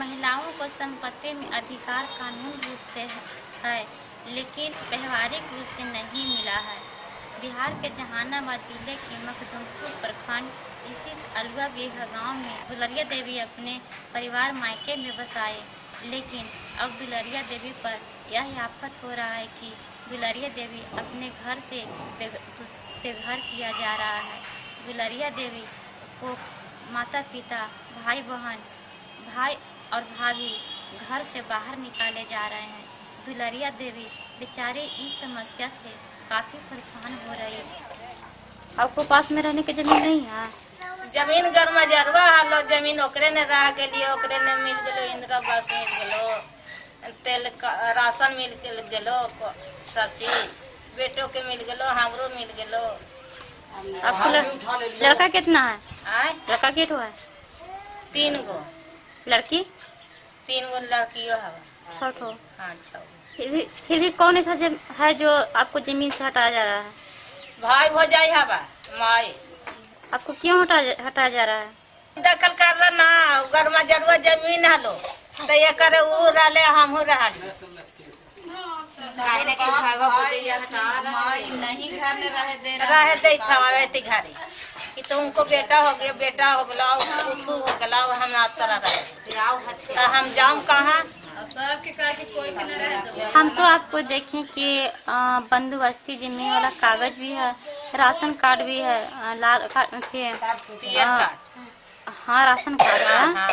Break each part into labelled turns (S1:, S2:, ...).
S1: महिलाओं को संपत्ति में अधिकार कानून रूप से है, लेकिन व्यवहारिक रूप से नहीं मिला है। बिहार के जहानाबाद ज़िले के मखदुमपुर प्रखंड स्थित अलुआ बेघा गाँव में दुलरिया देवी अपने परिवार मायके में बसाए, लेकिन अब दुलरिया देवी पर यह आफत हो रहा है कि दुलरिया देवी अपने घर से बेघर किया जा रहा है। दुलरिया देवी को माता पिता भाई बहन भाई और भाभी घर से बाहर निकाले जा रहे हैं। दुलरिया देवी बेचारे इस समस्या से काफ़ी परेशान हो रही है। आपको पास में रहने की ज़मीन नहीं है?
S2: ज़मीन घर में जरवा हलो ज़मीन ओकरे ने रह गई ओकरे ने मिल गलो इंदिरा बस मिल गलो तेल राशन मिल गलो सब चीज़। बेटो के मिल गलो हमरो मिल गलो।
S1: आपको लड़का कितना है? लड़का कितो है?
S2: तीन गो।
S1: लड़की?
S2: तीन गो लड़कियों है
S1: छोटो
S2: हाँ। छो
S1: फिर भी फिर भी कौन ऐसा है जो आपको ज़मीन से हटाया जा रहा है?
S2: भाई हो जाए हवा माई
S1: आपको क्यों हटा हटाया जा रहा है?
S2: दखल कर रहा ना घर में ज़रूर ज़मीन हलो। तो ये करे ऊ रहले हम रह रहे दे था वैती घरे। कि तुमको बेटा हो गया बेटा हो गला उठू हो गला हम ना तोरा रहे तो हम जाऊँ कहाँ?
S1: हम तो आपको देखें कि अ, बंदोबस्ती ज़मीन वाला कागज़ भी है राशन कार्ड भी है लाल कार्ड के हाँ। हाँ राशन कार्ड है।
S2: हाँ।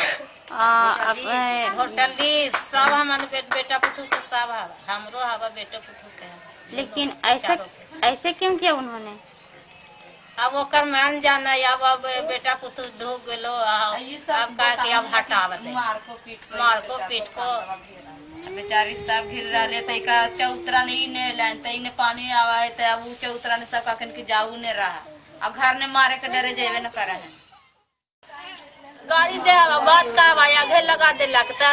S2: होटल सब हमारे बेटा पुतू के सब हमरो हवा बेटा पुतू के।
S1: लेकिन ऐसा ऐसे क्यों किया उन्होंने?
S2: अब ओकर मान जाना अब अब बेटा पुतु धो गेलो अब अब का के अब हटाव दे मार को पीट को मार को पीट को
S3: बेचारी सब घिर रहले तई का चौतरा नहीं ने लाइन तई ने पानी आवा है त अब चौतरा ने सब काकन के जाऊ ने रहा। अब घर ने मारे के डरे जेबे न करे। है
S2: गाड़ी दे बात का भाई आगे लगा दे लगता।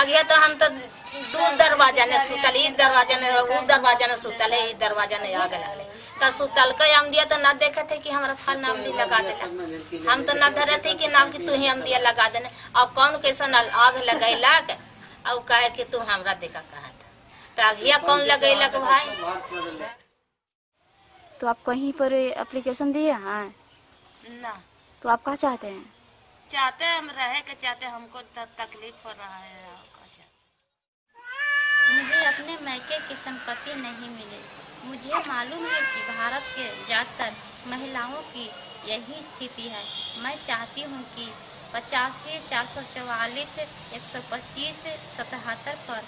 S2: आगे तो हम तो दूर दरवाज़ा ने सुतल ई दरवाज़ा ने ऊ दरवाज़ा ने सुतल है ई दरवाज़ा ने आगे लगले। तो सुतल के हम दिया तो ना देखे थे कि हमारा फल नाम दी लगा देला। हम तो ना धरे थे कि नाम कि तू ही हम दिया लगा देने और कौन कैसन आग लगैलक? और कहे कि तू हमरा देखा कहा था। तो आगिया कौन लगैलक भाई?
S1: तो आप कहीं पर एप्लीकेशन दिए हैं?
S2: ना।
S1: तो आप क्या चाहते हैं?
S2: चाहते हम रहे के चाहते हमको तकलीफ़ हो रहा है।
S1: मुझे अपने मैके की संपत्ति नहीं मिली मुझे मालूम है कि भारत के ज़्यादातर महिलाओं की यही स्थिति है मैं चाहती हूँ कि पचासी, चार सौ चौवालीस, एक सौ पच्चीस, सतहत्तर पर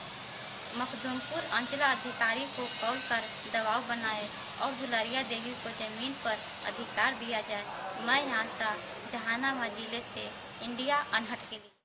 S1: मखदूमपुर अंचला अधिकारी को कॉल कर दबाव बनाए और दुलारिया देवी को ज़मीन पर अधिकार दिया जाए। मैं यहाँ सा जहानाबाद ज़िले से, इंडिया अनहट के लिए।